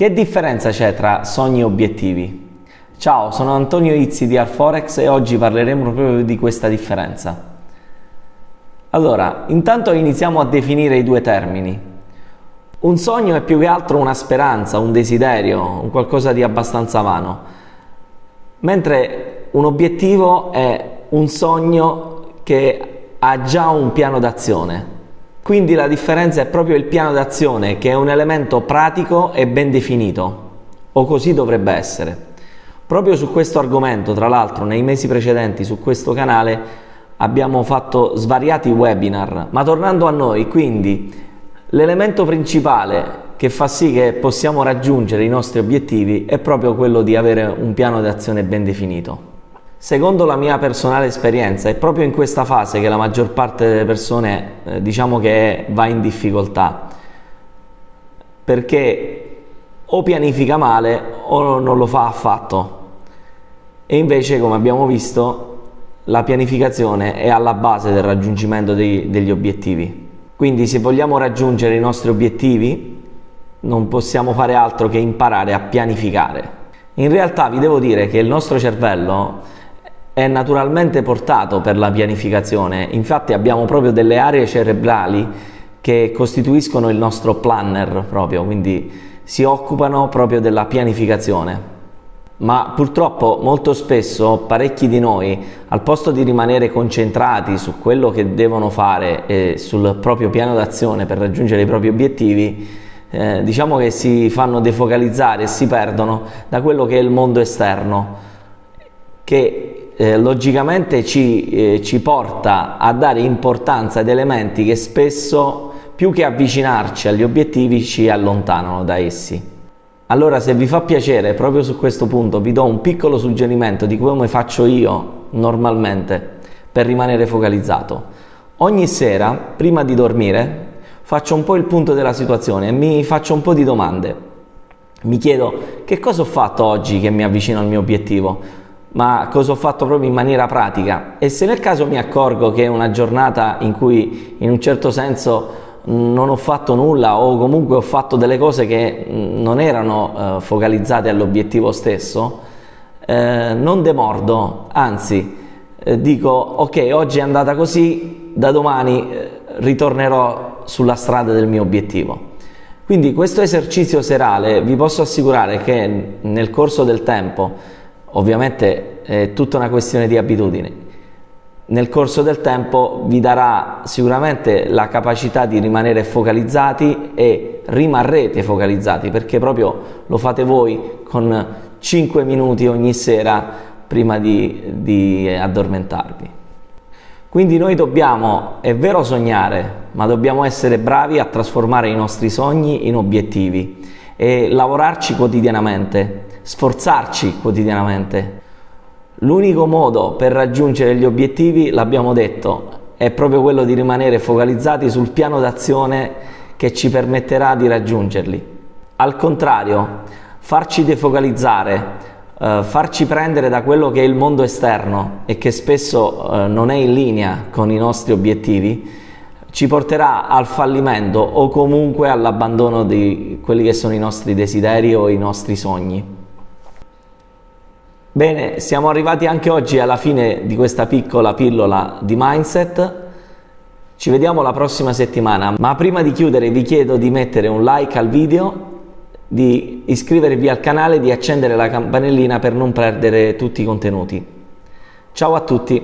Che differenza c'è tra sogni e obiettivi? Ciao, sono Antonio Izzi di Alforex e oggi parleremo proprio di questa differenza. Allora, intanto iniziamo a definire i due termini. Un sogno è più che altro una speranza, un desiderio, un qualcosa di abbastanza vano, mentre un obiettivo è un sogno che ha già un piano d'azione, quindi la differenza è proprio il piano d'azione che è un elemento pratico e ben definito, o così dovrebbe essere. Proprio su questo argomento, tra l'altro, nei mesi precedenti su questo canale abbiamo fatto svariati webinar, ma tornando a noi, quindi l'elemento principale che fa sì che possiamo raggiungere i nostri obiettivi è proprio quello di avere un piano d'azione ben definito. Secondo la mia personale esperienza è proprio in questa fase che la maggior parte delle persone eh, diciamo che va in difficoltà. Perché o pianifica male o non lo fa affatto. E invece come abbiamo visto la pianificazione è alla base del raggiungimento dei, degli obiettivi. Quindi se vogliamo raggiungere i nostri obiettivi non possiamo fare altro che imparare a pianificare. In realtà vi devo dire che il nostro cervello è naturalmente portato per la pianificazione, infatti abbiamo proprio delle aree cerebrali che costituiscono il nostro planner proprio, quindi si occupano proprio della pianificazione. Ma purtroppo molto spesso parecchi di noi, al posto di rimanere concentrati su quello che devono fare e sul proprio piano d'azione per raggiungere i propri obiettivi, eh, diciamo che si fanno defocalizzare e si perdono da quello che è il mondo esterno, che eh, logicamente ci, eh, ci porta a dare importanza ad elementi che spesso più che avvicinarci agli obiettivi ci allontanano da essi. Allora se vi fa piacere proprio su questo punto vi do un piccolo suggerimento di come faccio io normalmente per rimanere focalizzato. Ogni sera prima di dormire faccio un po' il punto della situazione e mi faccio un po' di domande. Mi chiedo che cosa ho fatto oggi che mi avvicino al mio obiettivo? Ma cosa ho fatto proprio in maniera pratica e se nel caso mi accorgo che è una giornata in cui in un certo senso non ho fatto nulla o comunque ho fatto delle cose che non erano eh, focalizzate all'obiettivo stesso, eh, non demordo, anzi eh, dico ok oggi è andata così, da domani eh, ritornerò sulla strada del mio obiettivo. Quindi questo esercizio serale vi posso assicurare che nel corso del tempo Ovviamente è tutta una questione di abitudini. Nel corso del tempo vi darà sicuramente la capacità di rimanere focalizzati e rimarrete focalizzati perché proprio lo fate voi con 5 minuti ogni sera prima di, di addormentarvi. Quindi noi dobbiamo, è vero sognare, ma dobbiamo essere bravi a trasformare i nostri sogni in obiettivi e lavorarci quotidianamente sforzarci quotidianamente. L'unico modo per raggiungere gli obiettivi, l'abbiamo detto, è proprio quello di rimanere focalizzati sul piano d'azione che ci permetterà di raggiungerli. Al contrario, farci defocalizzare, eh, farci prendere da quello che è il mondo esterno e che spesso eh, non è in linea con i nostri obiettivi, ci porterà al fallimento o comunque all'abbandono di quelli che sono i nostri desideri o i nostri sogni. Bene, siamo arrivati anche oggi alla fine di questa piccola pillola di mindset. Ci vediamo la prossima settimana, ma prima di chiudere vi chiedo di mettere un like al video, di iscrivervi al canale e di accendere la campanellina per non perdere tutti i contenuti. Ciao a tutti!